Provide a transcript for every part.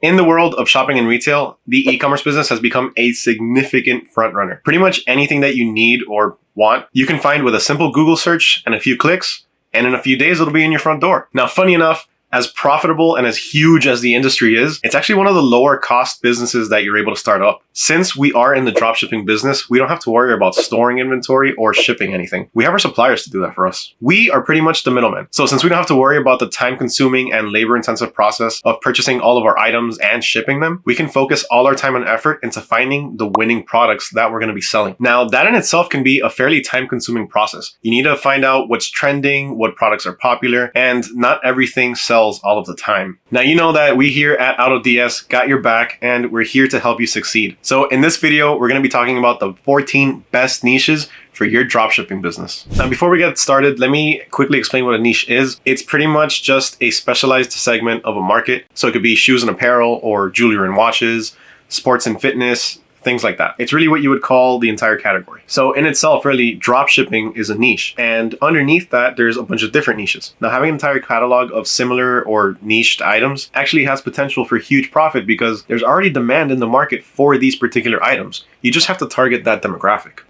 In the world of shopping and retail, the e-commerce business has become a significant front runner. Pretty much anything that you need or want, you can find with a simple Google search and a few clicks, and in a few days it'll be in your front door. Now, funny enough, as profitable and as huge as the industry is, it's actually one of the lower cost businesses that you're able to start up. Since we are in the dropshipping business, we don't have to worry about storing inventory or shipping anything. We have our suppliers to do that for us. We are pretty much the middleman. So since we don't have to worry about the time consuming and labor intensive process of purchasing all of our items and shipping them, we can focus all our time and effort into finding the winning products that we're going to be selling. Now that in itself can be a fairly time consuming process. You need to find out what's trending, what products are popular, and not everything sells all of the time. Now you know that we here at AutoDS got your back and we're here to help you succeed. So in this video, we're going to be talking about the 14 best niches for your dropshipping business. Now, before we get started, let me quickly explain what a niche is. It's pretty much just a specialized segment of a market. So it could be shoes and apparel or jewelry and watches, sports and fitness, things like that. It's really what you would call the entire category. So in itself, really, drop shipping is a niche. And underneath that, there's a bunch of different niches. Now, having an entire catalog of similar or niched items actually has potential for huge profit because there's already demand in the market for these particular items. You just have to target that demographic.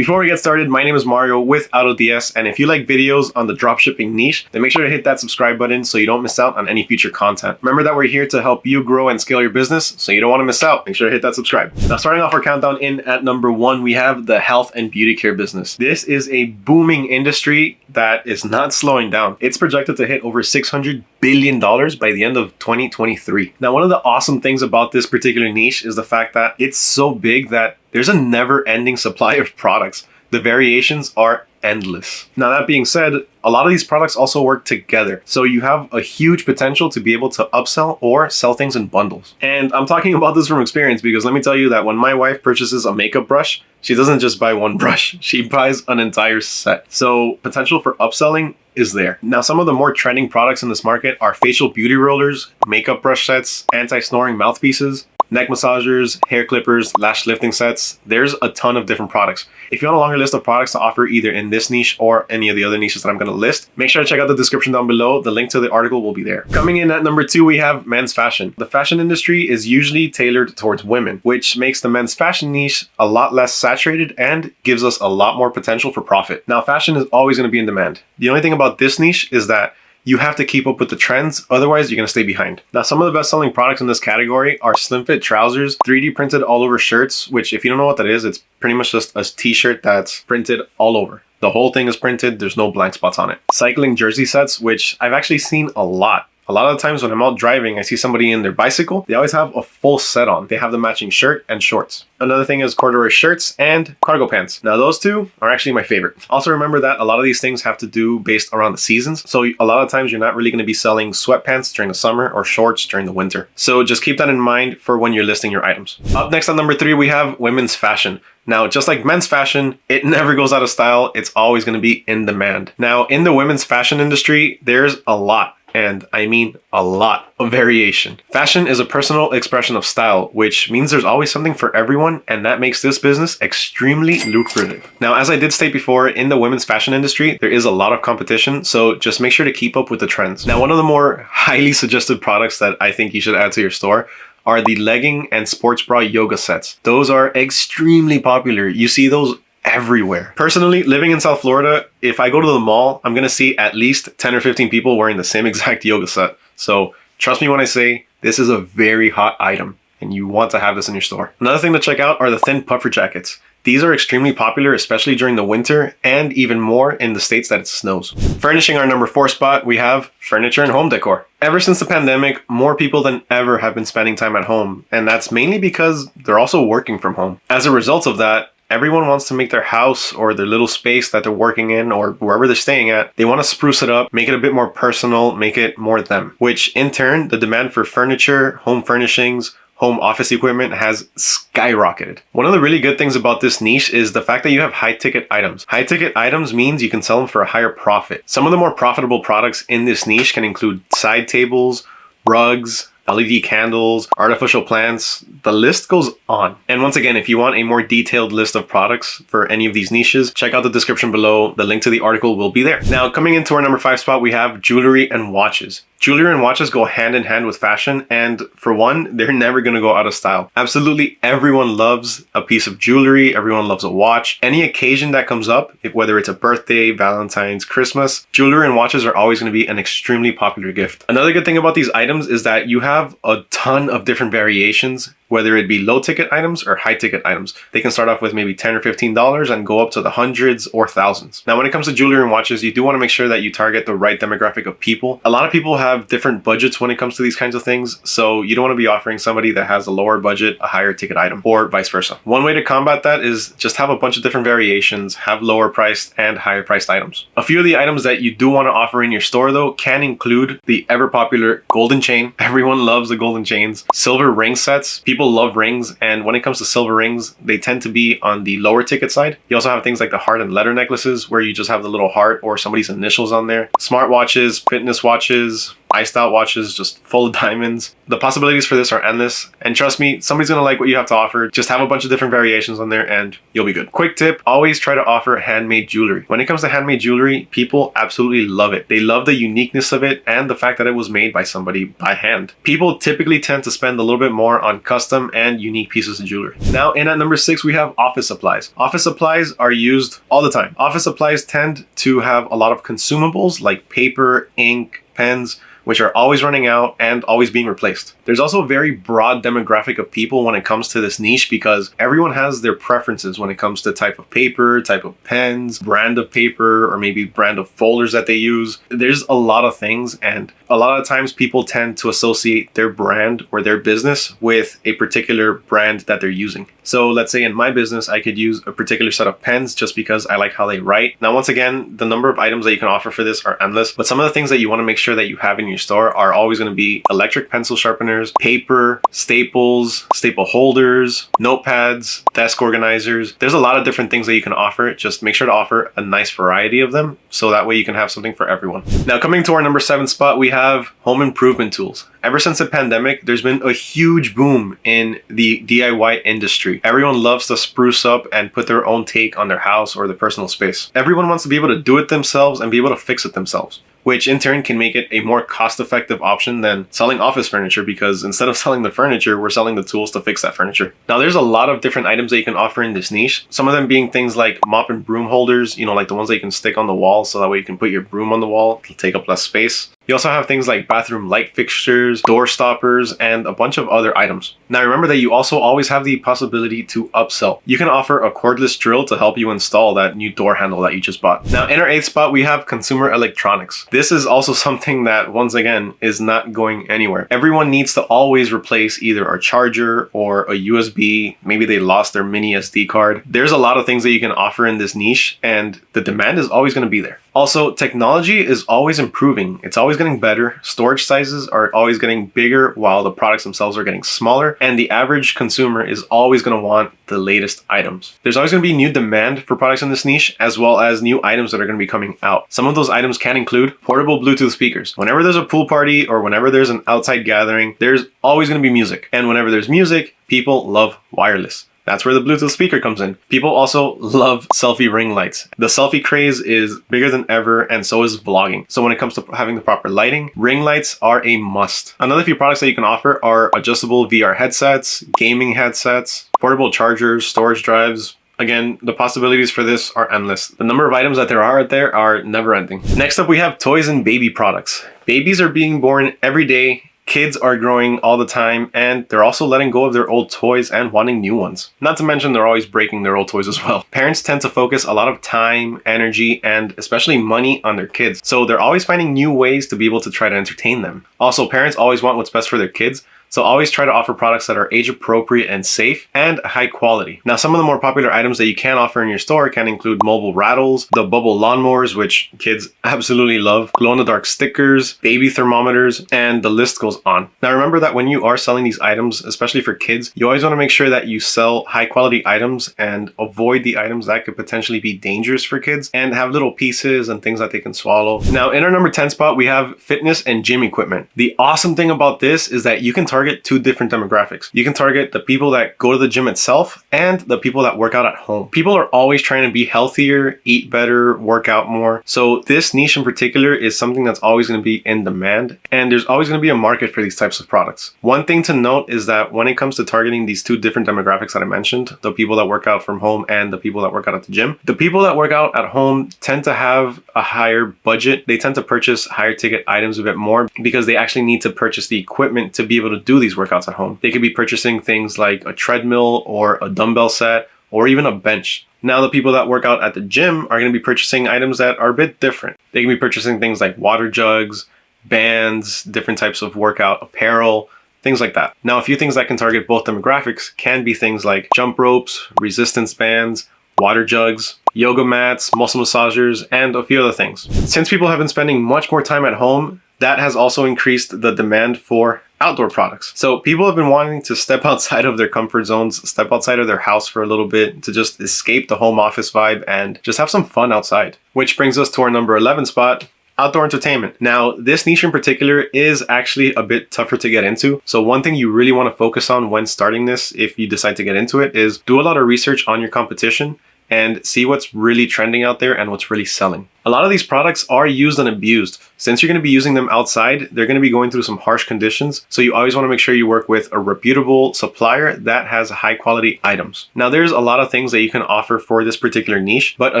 Before we get started, my name is Mario with AutoDS, and if you like videos on the dropshipping niche, then make sure to hit that subscribe button so you don't miss out on any future content. Remember that we're here to help you grow and scale your business, so you don't want to miss out. Make sure to hit that subscribe. Now, starting off our countdown in at number one, we have the health and beauty care business. This is a booming industry that is not slowing down. It's projected to hit over 600 billion dollars by the end of 2023. Now, one of the awesome things about this particular niche is the fact that it's so big that there's a never ending supply of products. The variations are endless. Now that being said, a lot of these products also work together. So you have a huge potential to be able to upsell or sell things in bundles. And I'm talking about this from experience because let me tell you that when my wife purchases a makeup brush, she doesn't just buy one brush, she buys an entire set. So potential for upselling is there. Now, some of the more trending products in this market are facial beauty rollers, makeup brush sets, anti-snoring mouthpieces, neck massagers, hair clippers, lash lifting sets. There's a ton of different products. If you want a longer list of products to offer either in this niche or any of the other niches that I'm going to list, make sure to check out the description down below. The link to the article will be there. Coming in at number two, we have men's fashion. The fashion industry is usually tailored towards women, which makes the men's fashion niche a lot less saturated and gives us a lot more potential for profit. Now, fashion is always going to be in demand. The only thing about this niche is that you have to keep up with the trends, otherwise you're to stay behind. Now, some of the best selling products in this category are slim fit trousers, 3D printed all over shirts, which if you don't know what that is, it's pretty much just a t-shirt that's printed all over. The whole thing is printed, there's no blank spots on it. Cycling jersey sets, which I've actually seen a lot a lot of the times when I'm out driving, I see somebody in their bicycle, they always have a full set on. They have the matching shirt and shorts. Another thing is corduroy shirts and cargo pants. Now those two are actually my favorite. Also remember that a lot of these things have to do based around the seasons. So a lot of times you're not really going to be selling sweatpants during the summer or shorts during the winter. So just keep that in mind for when you're listing your items. Up next on number three, we have women's fashion. Now, just like men's fashion, it never goes out of style. It's always going to be in demand. Now, in the women's fashion industry, there's a lot and I mean a lot of variation. Fashion is a personal expression of style, which means there's always something for everyone, and that makes this business extremely lucrative. Now, as I did state before, in the women's fashion industry, there is a lot of competition, so just make sure to keep up with the trends. Now, one of the more highly suggested products that I think you should add to your store are the legging and sports bra yoga sets. Those are extremely popular. You see those everywhere. Personally, living in South Florida, if I go to the mall, I'm to see at least 10 or 15 people wearing the same exact yoga set. So trust me when I say this is a very hot item and you want to have this in your store. Another thing to check out are the thin puffer jackets. These are extremely popular, especially during the winter and even more in the states that it snows. Furnishing our number four spot, we have furniture and home decor. Ever since the pandemic, more people than ever have been spending time at home, and that's mainly because they're also working from home. As a result of that, everyone wants to make their house or their little space that they're working in or wherever they're staying at, they want to spruce it up, make it a bit more personal, make it more them, which in turn, the demand for furniture, home furnishings, home office equipment has skyrocketed. One of the really good things about this niche is the fact that you have high ticket items. High ticket items means you can sell them for a higher profit. Some of the more profitable products in this niche can include side tables, rugs, LED candles, artificial plants, the list goes on. And once again, if you want a more detailed list of products for any of these niches, check out the description below. The link to the article will be there. Now, coming into our number five spot, we have jewelry and watches. Jewelry and watches go hand in hand with fashion, and for one, they're never gonna go out of style. Absolutely everyone loves a piece of jewelry, everyone loves a watch. Any occasion that comes up, whether it's a birthday, Valentine's, Christmas, jewelry and watches are always gonna be an extremely popular gift. Another good thing about these items is that you have a ton of different variations whether it be low ticket items or high ticket items. They can start off with maybe 10 or $15 and go up to the hundreds or thousands. Now, when it comes to jewelry and watches, you do want to make sure that you target the right demographic of people. A lot of people have different budgets when it comes to these kinds of things. So you don't want to be offering somebody that has a lower budget, a higher ticket item or vice versa. One way to combat that is just have a bunch of different variations, have lower priced and higher priced items. A few of the items that you do want to offer in your store though can include the ever popular golden chain. Everyone loves the golden chains. Silver ring sets. People people love rings and when it comes to silver rings they tend to be on the lower ticket side you also have things like the heart and letter necklaces where you just have the little heart or somebody's initials on there smart watches fitness watches iced out watches just full of diamonds. The possibilities for this are endless. And trust me, somebody's gonna like what you have to offer. Just have a bunch of different variations on there and you'll be good. Quick tip, always try to offer handmade jewelry. When it comes to handmade jewelry, people absolutely love it. They love the uniqueness of it and the fact that it was made by somebody by hand. People typically tend to spend a little bit more on custom and unique pieces of jewelry. Now in at number six, we have office supplies. Office supplies are used all the time. Office supplies tend to have a lot of consumables like paper, ink, pens, which are always running out and always being replaced. There's also a very broad demographic of people when it comes to this niche because everyone has their preferences when it comes to type of paper, type of pens, brand of paper, or maybe brand of folders that they use. There's a lot of things and a lot of times people tend to associate their brand or their business with a particular brand that they're using. So let's say in my business, I could use a particular set of pens just because I like how they write. Now, once again, the number of items that you can offer for this are endless, but some of the things that you want to make sure that you have in your store are always going to be electric pencil sharpeners, paper, staples, staple holders, notepads, desk organizers. There's a lot of different things that you can offer. Just make sure to offer a nice variety of them so that way you can have something for everyone. Now coming to our number seven spot, we have home improvement tools. Ever since the pandemic, there's been a huge boom in the DIY industry. Everyone loves to spruce up and put their own take on their house or their personal space. Everyone wants to be able to do it themselves and be able to fix it themselves which in turn can make it a more cost-effective option than selling office furniture because instead of selling the furniture, we're selling the tools to fix that furniture. Now there's a lot of different items that you can offer in this niche. Some of them being things like mop and broom holders, you know, like the ones that you can stick on the wall so that way you can put your broom on the wall, it'll take up less space. You also have things like bathroom light fixtures, door stoppers, and a bunch of other items. Now remember that you also always have the possibility to upsell. You can offer a cordless drill to help you install that new door handle that you just bought. Now in our eighth spot, we have consumer electronics. This is also something that once again is not going anywhere. Everyone needs to always replace either a charger or a USB. Maybe they lost their mini SD card. There's a lot of things that you can offer in this niche and the demand is always going to be there. Also, technology is always improving. It's always getting better. Storage sizes are always getting bigger while the products themselves are getting smaller. And the average consumer is always going to want the latest items. There's always going to be new demand for products in this niche, as well as new items that are going to be coming out. Some of those items can include portable Bluetooth speakers. Whenever there's a pool party or whenever there's an outside gathering, there's always going to be music. And whenever there's music, people love wireless. That's where the Bluetooth speaker comes in. People also love selfie ring lights. The selfie craze is bigger than ever and so is vlogging. So when it comes to having the proper lighting, ring lights are a must. Another few products that you can offer are adjustable VR headsets, gaming headsets, portable chargers, storage drives, Again, the possibilities for this are endless. The number of items that there are out there are never ending. Next up, we have toys and baby products. Babies are being born every day Kids are growing all the time and they're also letting go of their old toys and wanting new ones. Not to mention they're always breaking their old toys as well. Parents tend to focus a lot of time, energy, and especially money on their kids. So they're always finding new ways to be able to try to entertain them. Also, parents always want what's best for their kids, So always try to offer products that are age appropriate and safe and high quality. Now, some of the more popular items that you can offer in your store can include mobile rattles, the bubble lawnmowers, which kids absolutely love, glow in the dark stickers, baby thermometers, and the list goes on. Now, remember that when you are selling these items, especially for kids, you always want to make sure that you sell high quality items and avoid the items that could potentially be dangerous for kids and have little pieces and things that they can swallow. Now, in our number 10 spot, we have fitness and gym equipment. The awesome thing about this is that you can target target two different demographics. You can target the people that go to the gym itself and the people that work out at home. People are always trying to be healthier, eat better, work out more. So this niche in particular is something that's always going to be in demand and there's always going to be a market for these types of products. One thing to note is that when it comes to targeting these two different demographics that I mentioned, the people that work out from home and the people that work out at the gym, the people that work out at home tend to have a higher budget. They tend to purchase higher ticket items a bit more because they actually need to purchase the equipment to be able to do these workouts at home. They could be purchasing things like a treadmill or a dumbbell set or even a bench. Now the people that work out at the gym are going to be purchasing items that are a bit different. They can be purchasing things like water jugs, bands, different types of workout apparel, things like that. Now a few things that can target both demographics can be things like jump ropes, resistance bands, water jugs, yoga mats, muscle massagers, and a few other things. Since people have been spending much more time at home, that has also increased the demand for outdoor products. So people have been wanting to step outside of their comfort zones, step outside of their house for a little bit to just escape the home office vibe and just have some fun outside. Which brings us to our number 11 spot, outdoor entertainment. Now, this niche in particular is actually a bit tougher to get into. So one thing you really want to focus on when starting this, if you decide to get into it, is do a lot of research on your competition and see what's really trending out there and what's really selling. A lot of these products are used and abused. Since you're going to be using them outside, they're going to be going through some harsh conditions. So you always want to make sure you work with a reputable supplier that has high quality items. Now there's a lot of things that you can offer for this particular niche, but a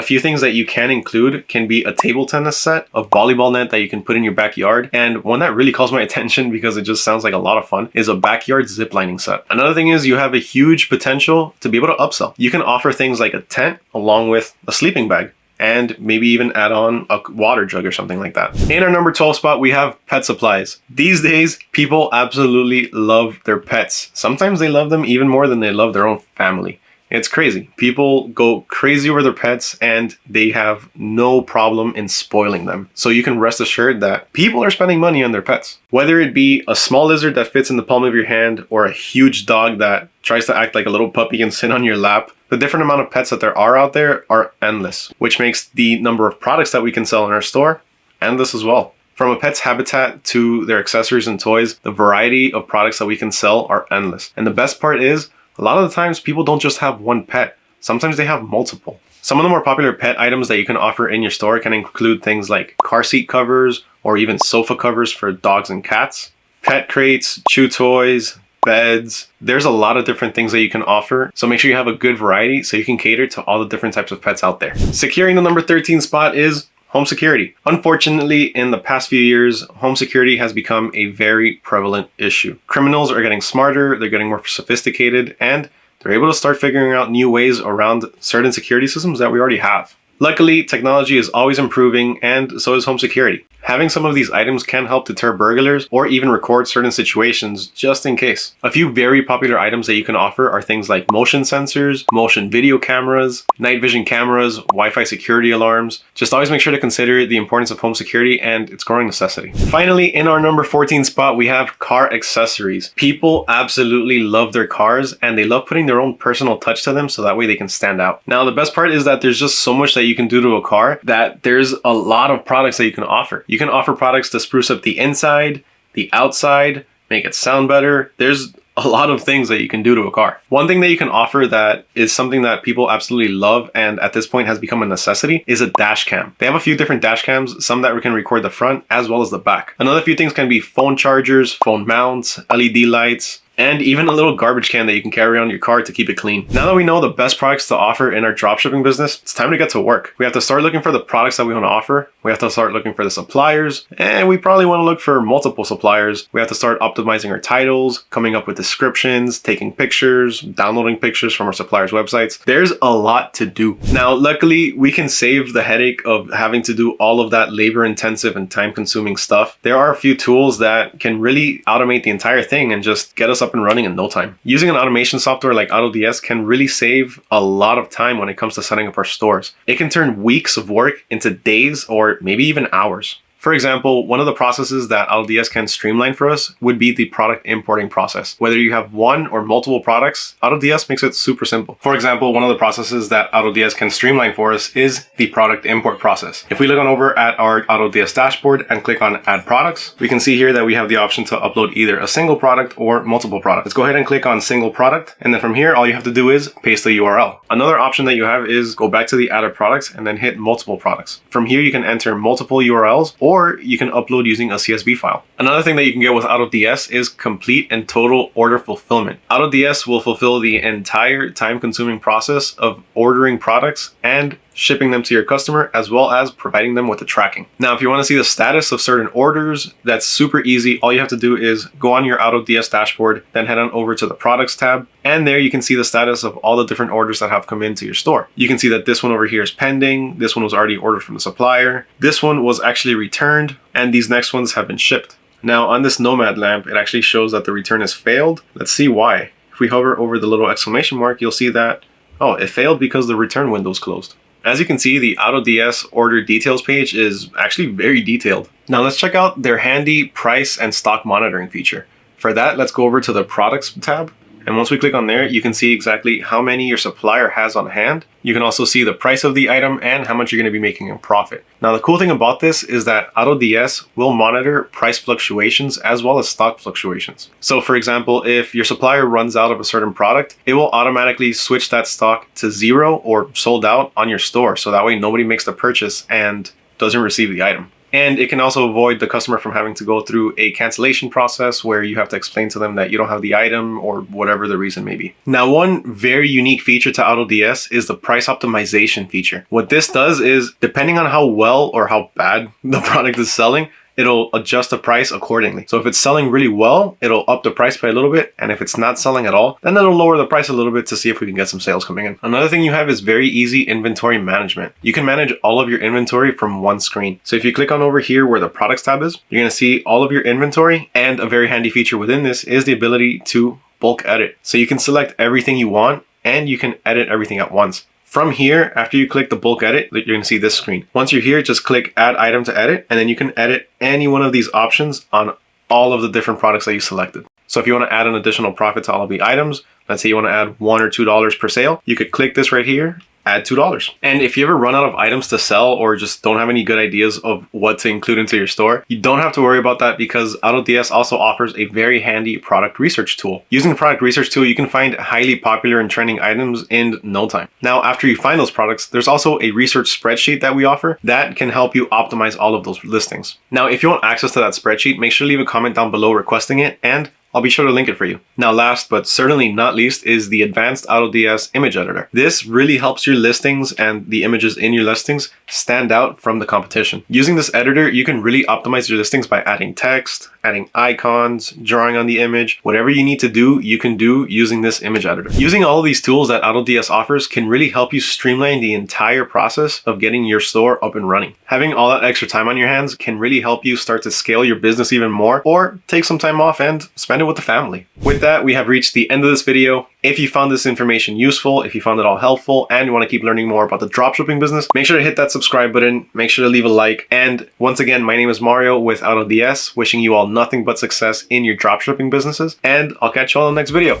few things that you can include can be a table tennis set, a volleyball net that you can put in your backyard. And one that really calls my attention because it just sounds like a lot of fun is a backyard ziplining set. Another thing is you have a huge potential to be able to upsell. You can offer things like a tent along with a sleeping bag and maybe even add on a water jug or something like that. In our number 12 spot, we have pet supplies. These days, people absolutely love their pets. Sometimes they love them even more than they love their own family. It's crazy. People go crazy over their pets and they have no problem in spoiling them. So you can rest assured that people are spending money on their pets. Whether it be a small lizard that fits in the palm of your hand or a huge dog that tries to act like a little puppy and sit on your lap, the different amount of pets that there are out there are endless, which makes the number of products that we can sell in our store endless as well. From a pet's habitat to their accessories and toys, the variety of products that we can sell are endless. And the best part is a lot of the times people don't just have one pet. Sometimes they have multiple. Some of the more popular pet items that you can offer in your store can include things like car seat covers or even sofa covers for dogs and cats, pet crates, chew toys, beds. There's a lot of different things that you can offer. So make sure you have a good variety so you can cater to all the different types of pets out there. Securing the number 13 spot is Home security. Unfortunately, in the past few years, home security has become a very prevalent issue. Criminals are getting smarter, they're getting more sophisticated, and they're able to start figuring out new ways around certain security systems that we already have. Luckily, technology is always improving and so is home security. Having some of these items can help deter burglars or even record certain situations just in case. A few very popular items that you can offer are things like motion sensors, motion video cameras, night vision cameras, Wi-Fi security alarms. Just always make sure to consider the importance of home security and its growing necessity. Finally, in our number 14 spot, we have car accessories. People absolutely love their cars and they love putting their own personal touch to them so that way they can stand out. Now, the best part is that there's just so much that you can do to a car that there's a lot of products that you can offer. You can offer products to spruce up the inside, the outside, make it sound better. There's a lot of things that you can do to a car. One thing that you can offer that is something that people absolutely love and at this point has become a necessity is a dash cam. They have a few different dash cams, some that we can record the front as well as the back. Another few things can be phone chargers, phone mounts, LED lights, and even a little garbage can that you can carry on your car to keep it clean. Now that we know the best products to offer in our dropshipping business, it's time to get to work. We have to start looking for the products that we want to offer. We have to start looking for the suppliers, and we probably want to look for multiple suppliers. We have to start optimizing our titles, coming up with descriptions, taking pictures, downloading pictures from our suppliers' websites. There's a lot to do. Now, luckily, we can save the headache of having to do all of that labor intensive and time consuming stuff. There are a few tools that can really automate the entire thing and just get us up and running in no time. Using an automation software like AutoDS can really save a lot of time when it comes to setting up our stores. It can turn weeks of work into days or maybe even hours. For example, one of the processes that AutoDS can streamline for us would be the product importing process. Whether you have one or multiple products, AutoDS makes it super simple. For example, one of the processes that AutoDS can streamline for us is the product import process. If we look on over at our AutoDS dashboard and click on add products, we can see here that we have the option to upload either a single product or multiple products. Let's go ahead and click on single product. And then from here, all you have to do is paste the URL. Another option that you have is go back to the added products and then hit multiple products. From here, you can enter multiple URLs or or you can upload using a CSV file. Another thing that you can get with AutoDS is complete and total order fulfillment. AutoDS will fulfill the entire time-consuming process of ordering products and shipping them to your customer, as well as providing them with the tracking. Now, if you want to see the status of certain orders, that's super easy. All you have to do is go on your AutoDS dashboard, then head on over to the products tab, and there you can see the status of all the different orders that have come into your store. You can see that this one over here is pending, this one was already ordered from the supplier, this one was actually returned, and these next ones have been shipped. Now on this Nomad lamp, it actually shows that the return has failed. Let's see why. If we hover over the little exclamation mark, you'll see that, oh, it failed because the return window is closed. As you can see, the AutoDS order details page is actually very detailed. Now let's check out their handy price and stock monitoring feature. For that, let's go over to the products tab and once we click on there, you can see exactly how many your supplier has on hand. You can also see the price of the item and how much you're going to be making in profit. Now, the cool thing about this is that AutoDS will monitor price fluctuations as well as stock fluctuations. So for example, if your supplier runs out of a certain product, it will automatically switch that stock to zero or sold out on your store. So that way nobody makes the purchase and doesn't receive the item. And it can also avoid the customer from having to go through a cancellation process where you have to explain to them that you don't have the item or whatever the reason may be. Now, one very unique feature to AutoDS is the price optimization feature. What this does is, depending on how well or how bad the product is selling, it'll adjust the price accordingly. So if it's selling really well, it'll up the price by a little bit. And if it's not selling at all, then it'll lower the price a little bit to see if we can get some sales coming in. Another thing you have is very easy inventory management. You can manage all of your inventory from one screen. So if you click on over here where the products tab is, you're gonna see all of your inventory and a very handy feature within this is the ability to bulk edit. So you can select everything you want and you can edit everything at once. From here, after you click the bulk edit, you're to see this screen. Once you're here, just click add item to edit, and then you can edit any one of these options on all of the different products that you selected. So if you want to add an additional profit to all of the items, let's say you want to add one or two dollars per sale, you could click this right here add $2. And if you ever run out of items to sell or just don't have any good ideas of what to include into your store, you don't have to worry about that because AutoDS also offers a very handy product research tool. Using the product research tool, you can find highly popular and trending items in no time. Now, after you find those products, there's also a research spreadsheet that we offer that can help you optimize all of those listings. Now, if you want access to that spreadsheet, make sure to leave a comment down below requesting it and I'll be sure to link it for you. Now last but certainly not least is the advanced AutoDS image editor. This really helps your listings and the images in your listings stand out from the competition. Using this editor, you can really optimize your listings by adding text, adding icons, drawing on the image, whatever you need to do, you can do using this image editor. Using all these tools that AutoDS offers can really help you streamline the entire process of getting your store up and running. Having all that extra time on your hands can really help you start to scale your business even more or take some time off and spend it with the family. With that, we have reached the end of this video. If you found this information useful, if you found it all helpful, and you want to keep learning more about the dropshipping business, make sure to hit that subscribe button, make sure to leave a like, and once again, my name is Mario with AutoDS, wishing you all nothing but success in your dropshipping businesses, and I'll catch you all in the next video.